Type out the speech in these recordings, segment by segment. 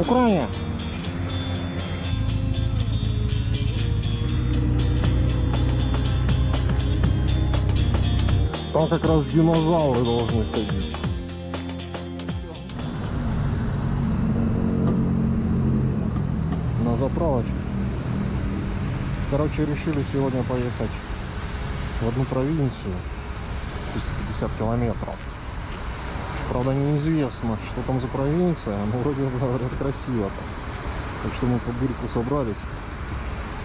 Украине. Там как раз динозавры должны ходить. На заправочку. Короче, решили сегодня поехать в одну провинцию. 250 километров. Правда, неизвестно, что там за провинция, но вроде говорят красиво там. Так что мы по бурьку собрались,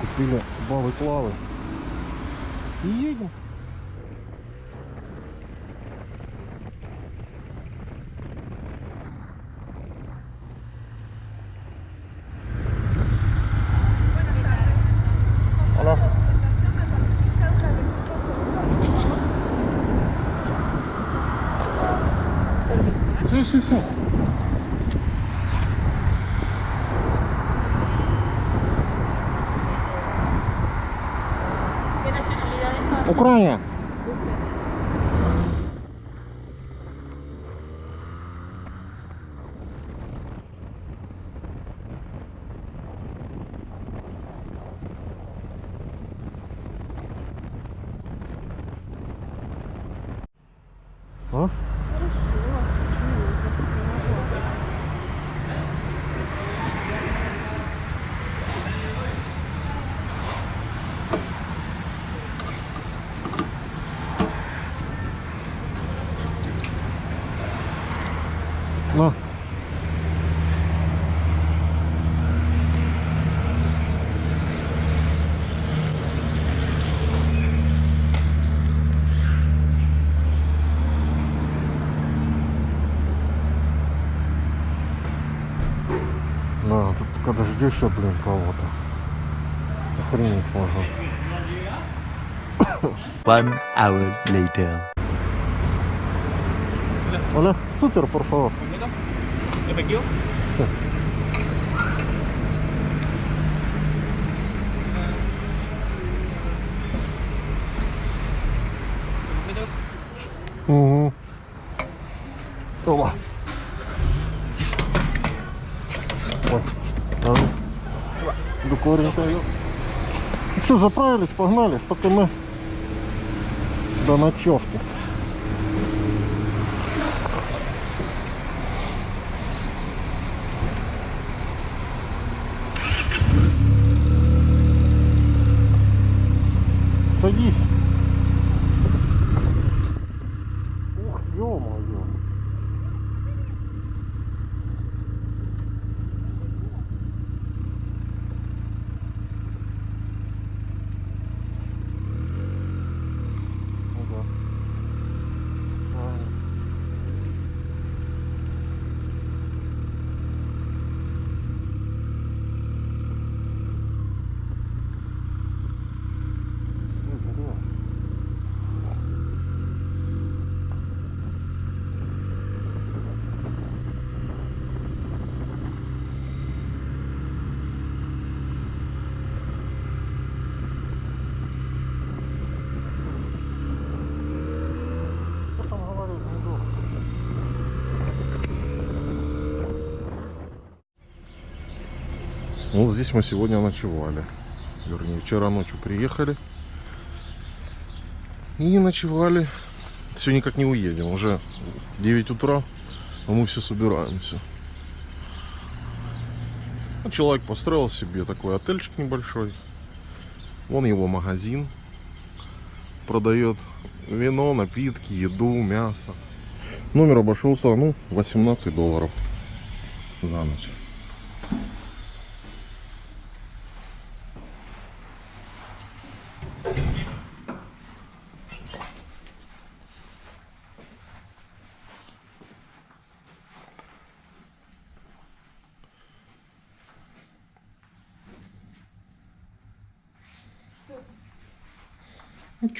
купили бавы клавы и едем. когда ждешь, а, блин, кого-то. Охренеть можно. One hour later. Hola, супер, por favor. ¿Efectivo? Угу. Опа. Докоренько. Все, заправились, погнали. Только мы до ночевки. Садись. Ух, ё-моё. Ну да. Правильно. Ну, да. Что там говорить, не думаю. Вот здесь мы сегодня ночевали. Вернее, вчера ночью приехали. И ночевали. Все никак не уедем. Уже 9 утра, а мы все собираемся. Ну, человек построил себе такой отельчик небольшой. Вон его магазин. Продает вино, напитки, еду, мясо. Номер обошелся, ну, 18 долларов за ночь.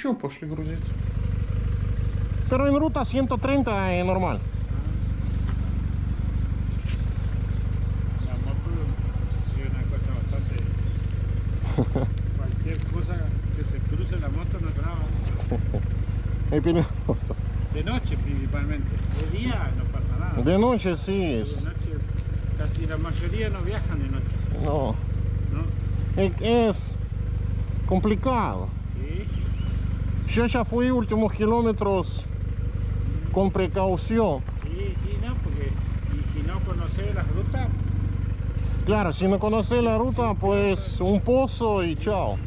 Ну что, пошли грузить. Pero en ruta 130 es normal. La moto es una cosa bastante... Cualquier cosa que se cruce la moto no graba. Es peligroso. De noche principalmente. De día no pasa nada. De noche sí. De noche casi la mayoría no viajan de noche, No, ¿no? es, es complicado. Yo ya fui últimos kilómetros con precaución. sí, sí, no, porque y si no conoces las rutas, Claro, si no conoces la ruta, pues un pozo y chao.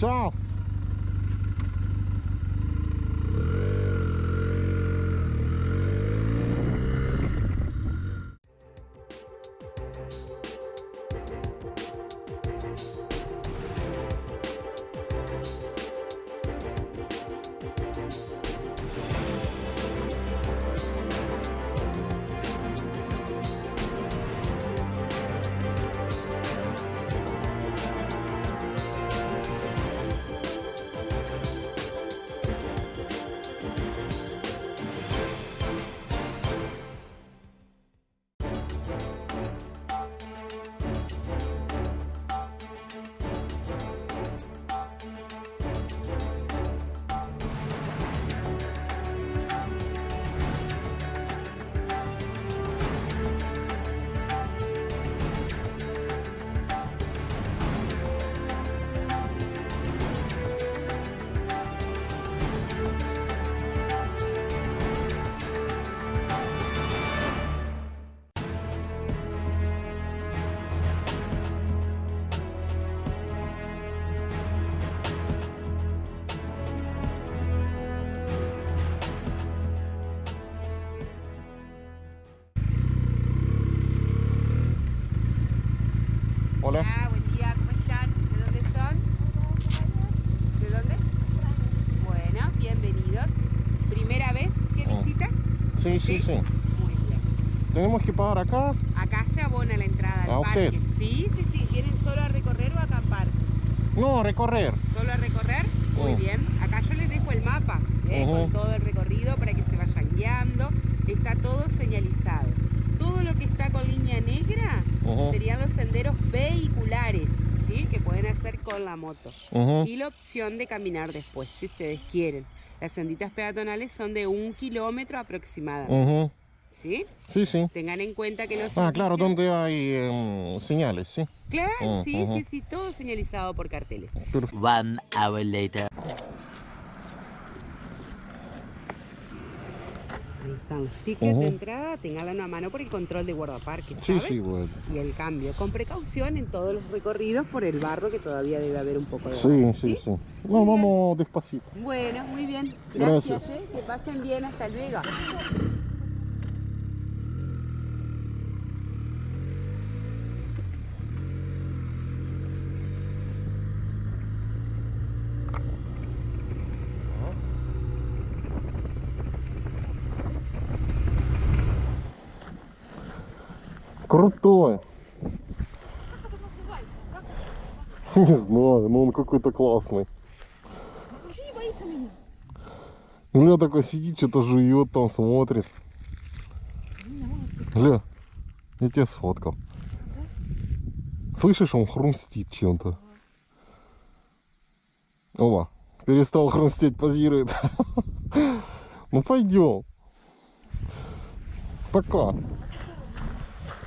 Tchau. Hola. Hola, buen día, ¿cómo están? ¿De dónde son? ¿De dónde? Bueno, bienvenidos. ¿Primera vez que Oh. visitan? Sí, sí, sí. Muy bien. Tenemos que pagar acá. Acá se abona la entrada al ¿A parque. usted? Sí, sí, sí. ¿Quieren solo a recorrer o a acampar? No, recorrer. ¿Solo a recorrer? Muy Oh. bien. Acá yo les dejo el mapa ¿eh? Con todo el recorrido para que se vayan guiando. Está todo señalizado. Todo lo que está con línea negra Ujú, serían los senderos vehiculares, ¿sí? Que pueden hacer con la moto. ujú. y la opción de caminar después, si ustedes quieren. Las senditas peatonales son de un kilómetro aproximadamente, Ujú. ¿sí? Sí, sí. Tengan en cuenta que los Ah, claro, donde hay em, señales, sí. Claro, sí, sí, sí, todo señalizado por carteles. One hour later. Están tickets de entrada, tenganlo a mano por el control de guardaparques, Sí, sí, bueno. Y el cambio, con precaución en todos los recorridos por el barro que todavía debe haber un poco de Sí, barro, sí, sí. No, vamos despacito. Bueno, muy bien. Gracias, Gracias. ¿eh? que pasen bien, hasta luego. Крутой. Не знаю, но он какой-то классный. Ля такой сидит, что-то жует там, смотрит. Ля, я тебя сфоткал. Слышишь, он хрустит чем-то. Оба, перестал хрустеть, позирует. Ну пойдем. Пока.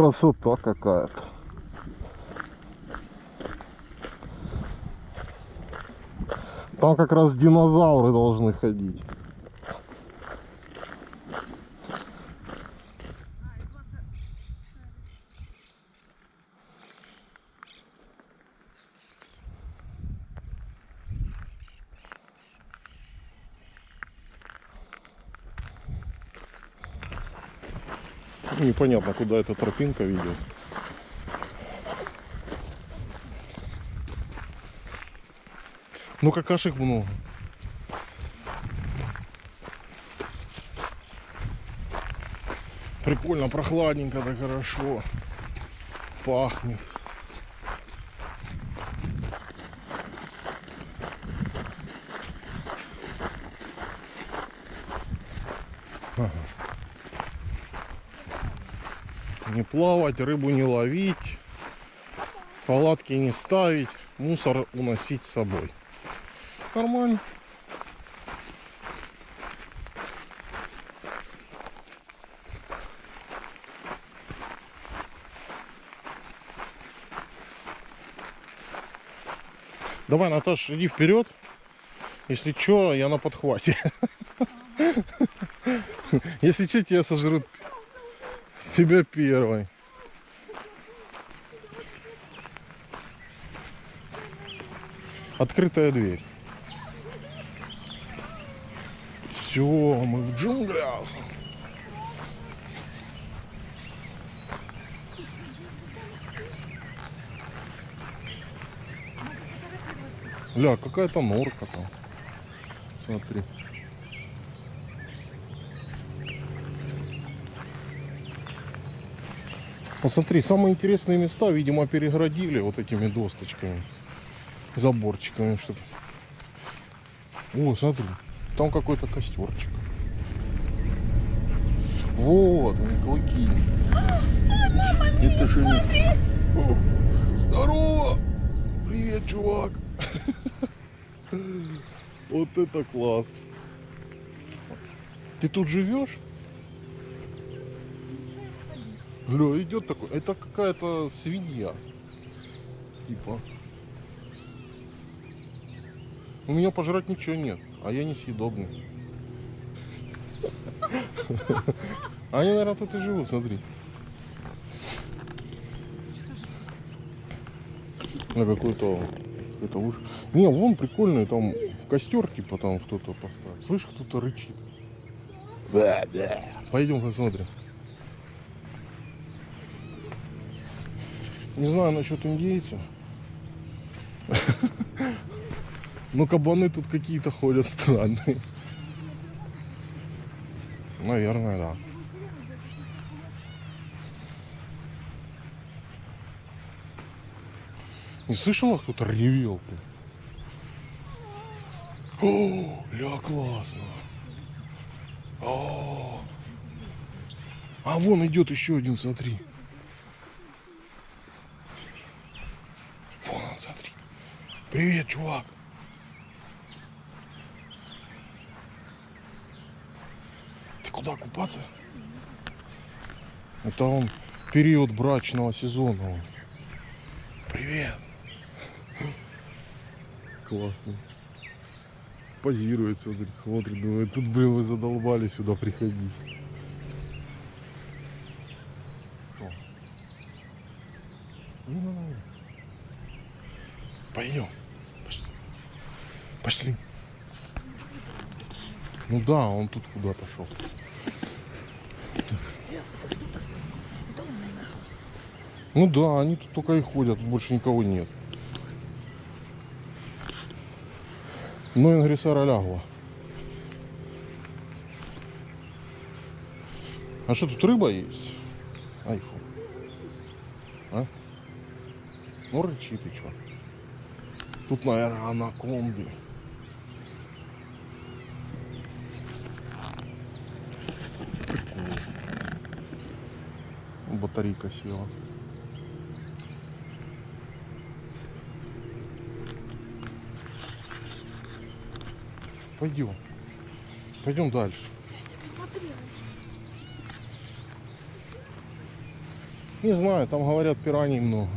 Красота какая-то. Там как раз динозавры должны ходить. Непонятно, куда эта тропинка ведет. Ну какашек много. Прикольно, прохладненько, так хорошо. Пахнет. Не плавать, рыбу не ловить, палатки не ставить, мусор уносить с собой. Нормально. Давай, Наташа, иди вперед. Если что, я на подхвате. Если что, тебя сожрут. Тебя первой. Открытая дверь. Все, мы в джунглях. Ля, какая-то норка там. Смотри. Посмотри, самые интересные места, видимо, перегородили вот этими досточками, заборчиками, чтобы. О, смотри, там какой-то костерчик. Вот, они клыки. Это же не... Здорово! Привет, чувак! Вот это класс! Ты тут живешь? Бля, идет такой. Это какая-то свинья. Типа. У меня пожрать ничего нет, а я несъедобный. Они, наверное, тут и живут, смотри. На какой-то какой-то уж. Не, вон прикольный, там костер типа там кто-то поставил. Слышь, кто-то рычит. Пойдем посмотрим. Не знаю насчет индейцев. Но кабаны тут какие-то ходят странные. Наверное, да. Не слышала, кто-то ревел? О, ля, классно. О. А вон идет еще один, смотри. Вон он, смотри. Привет, чувак. Ты куда купаться? Это он период брачного сезона. он. Привет. Классно. Позирует, смотрит, смотрит, думает, тут, блин, вы задолбали сюда приходить. Ну. Пойдем. Пошли. Ну да, он тут куда-то шел. Ну да, они тут только и ходят, тут больше никого нет. Ну, Ингрисара лягла. А что, тут рыба есть? Айфон. А? Ну, рычит и чё. Тут, наверное, анаконды. Батарейка села. Пойдем. Пойдем дальше. Не знаю, там говорят пираний много.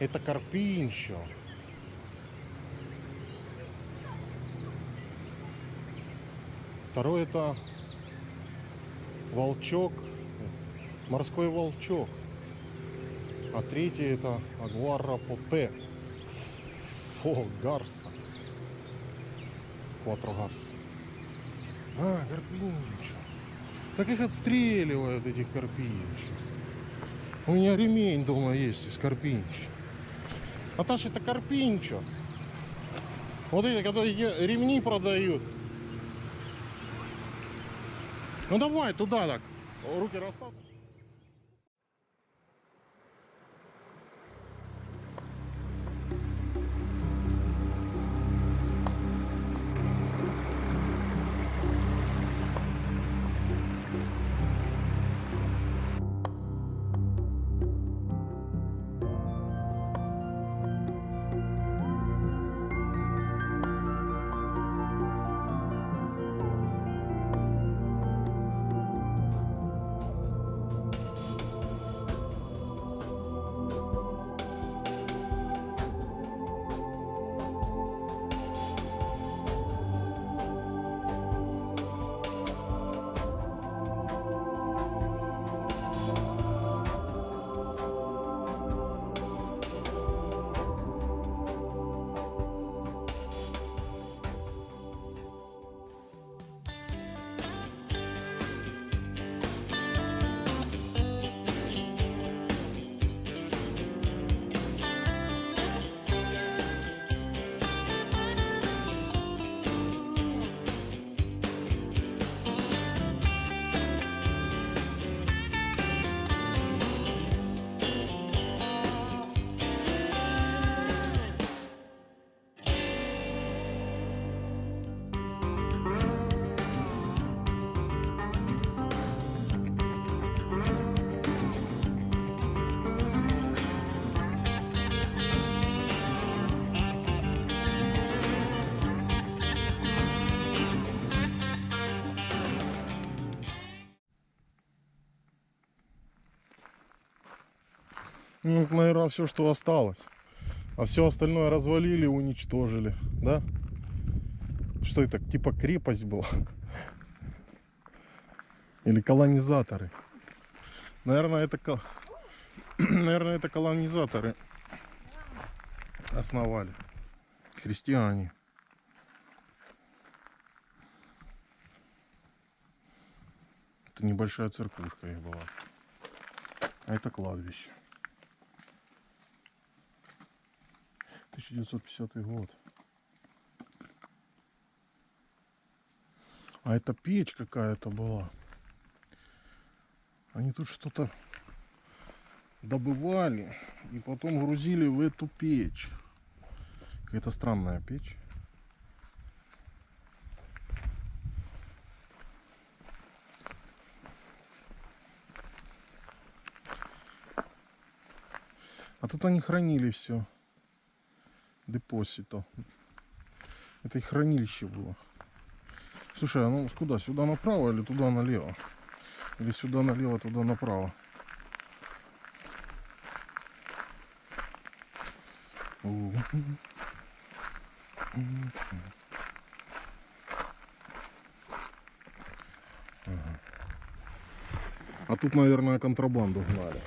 Это карпинчо. Второй это волчок, морской волчок. А третий это агуара попе. Фо гарса. Кватро гарса. А, карпинчо. Так их отстреливают, этих карпинчо. У меня ремень дома есть из карпинчо. Наташ, это карпинчо. Вот эти, которые ремни продают. Ну давай туда так. Руки расставь. Ну, наверное, все, что осталось. А все остальное развалили, уничтожили, да? Что это, типа крепость была? Или колонизаторы? Наверное, это, наверное, это колонизаторы основали. Христиане. Это небольшая церквушка их была. А это кладбище. 1950 год. А это печь какая-то была. Они тут что-то добывали и потом грузили в эту печь. Какая-то странная печь. А тут они хранили все. Депозито. Это их хранилище было. Слушай, а ну куда? Сюда направо или туда налево? Или сюда налево, туда направо? А тут, наверное, контрабанду гнали.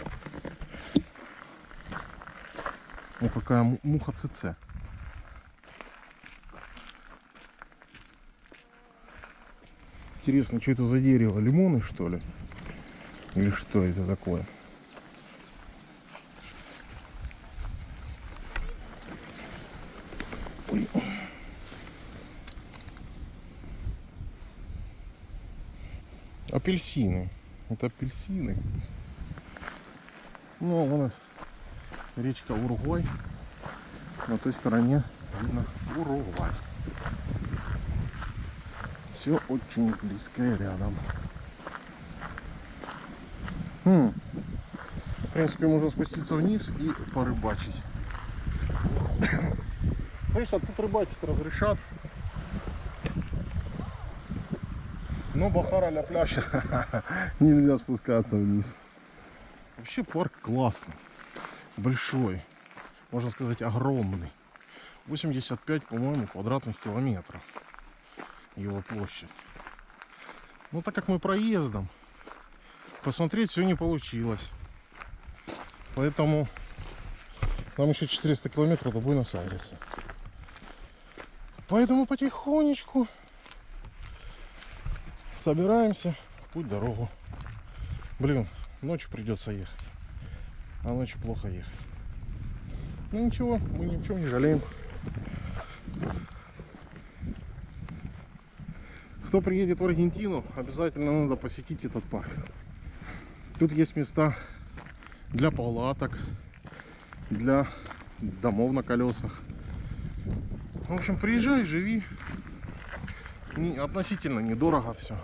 О, какая му- муха ЦЦ. Интересно, что это за дерево? Лимоны, что ли? Или что это такое? Ой. Апельсины. Это апельсины. Ну, вон речка Уругвай. На той стороне видно Уругвай. Все очень близко и рядом. Хм. В принципе, можно спуститься вниз и порыбачить. Слышь, а тут рыбачить разрешат. Но Бахара на пляж нельзя спускаться вниз. Вообще парк классный. Большой. Можно сказать, огромный. 85, по-моему, квадратных километров. Его площадь. Ну, так как мы проездом, посмотреть все не получилось. Поэтому нам еще 400 километров до Буэнос-Айреса. Поэтому потихонечку собираемся путь дорогу. Блин, ночью придется ехать. А ночью плохо ехать. Ну ничего, мы ни в чем не жалеем. Кто приедет в Аргентину, обязательно надо посетить этот парк. Тут есть места для палаток, для домов на колесах. В общем, приезжай, живи. Не, относительно недорого все.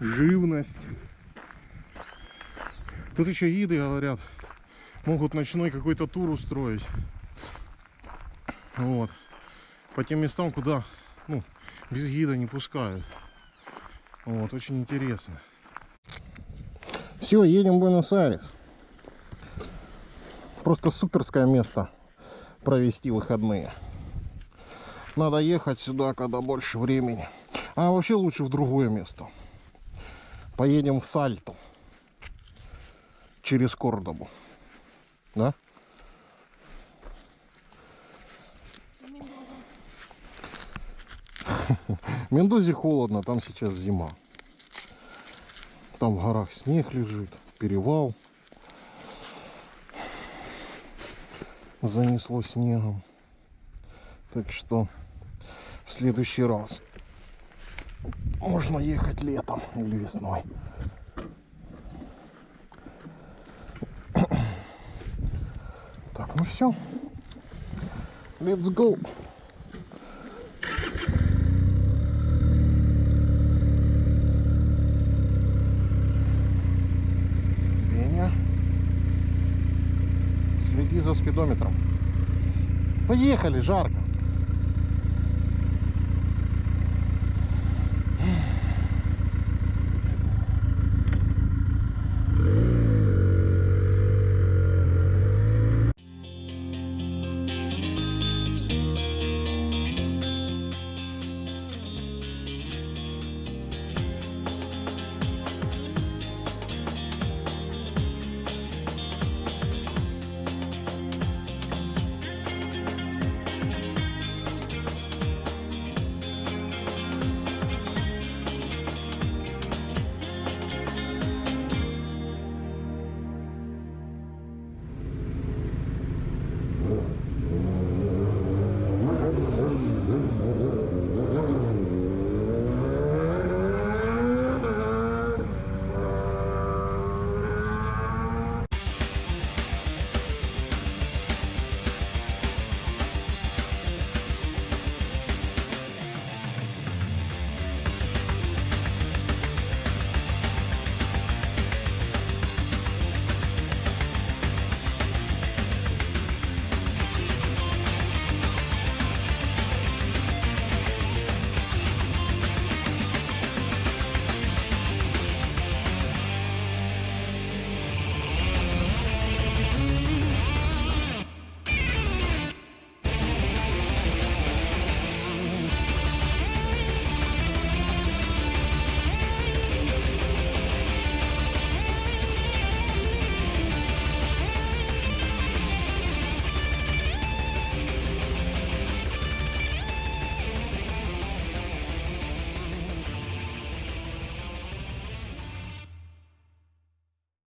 Живность. Тут еще гиды говорят, могут ночной какой-то тур устроить. Вот. По тем местам, куда ну, без гида не пускают. Вот, очень интересно. Все, едем в Буэнос-Айрес. Просто суперское место провести выходные. Надо ехать сюда, когда больше времени. А вообще лучше в другое место. Поедем в Сальту. Через Кордобу. Да? В Мендозе холодно, там сейчас зима. Там в горах снег лежит, перевал. Занесло снегом. Так что в следующий раз можно ехать летом или весной. Так, ну все. Let's go. За спидометром. Поехали, жарко.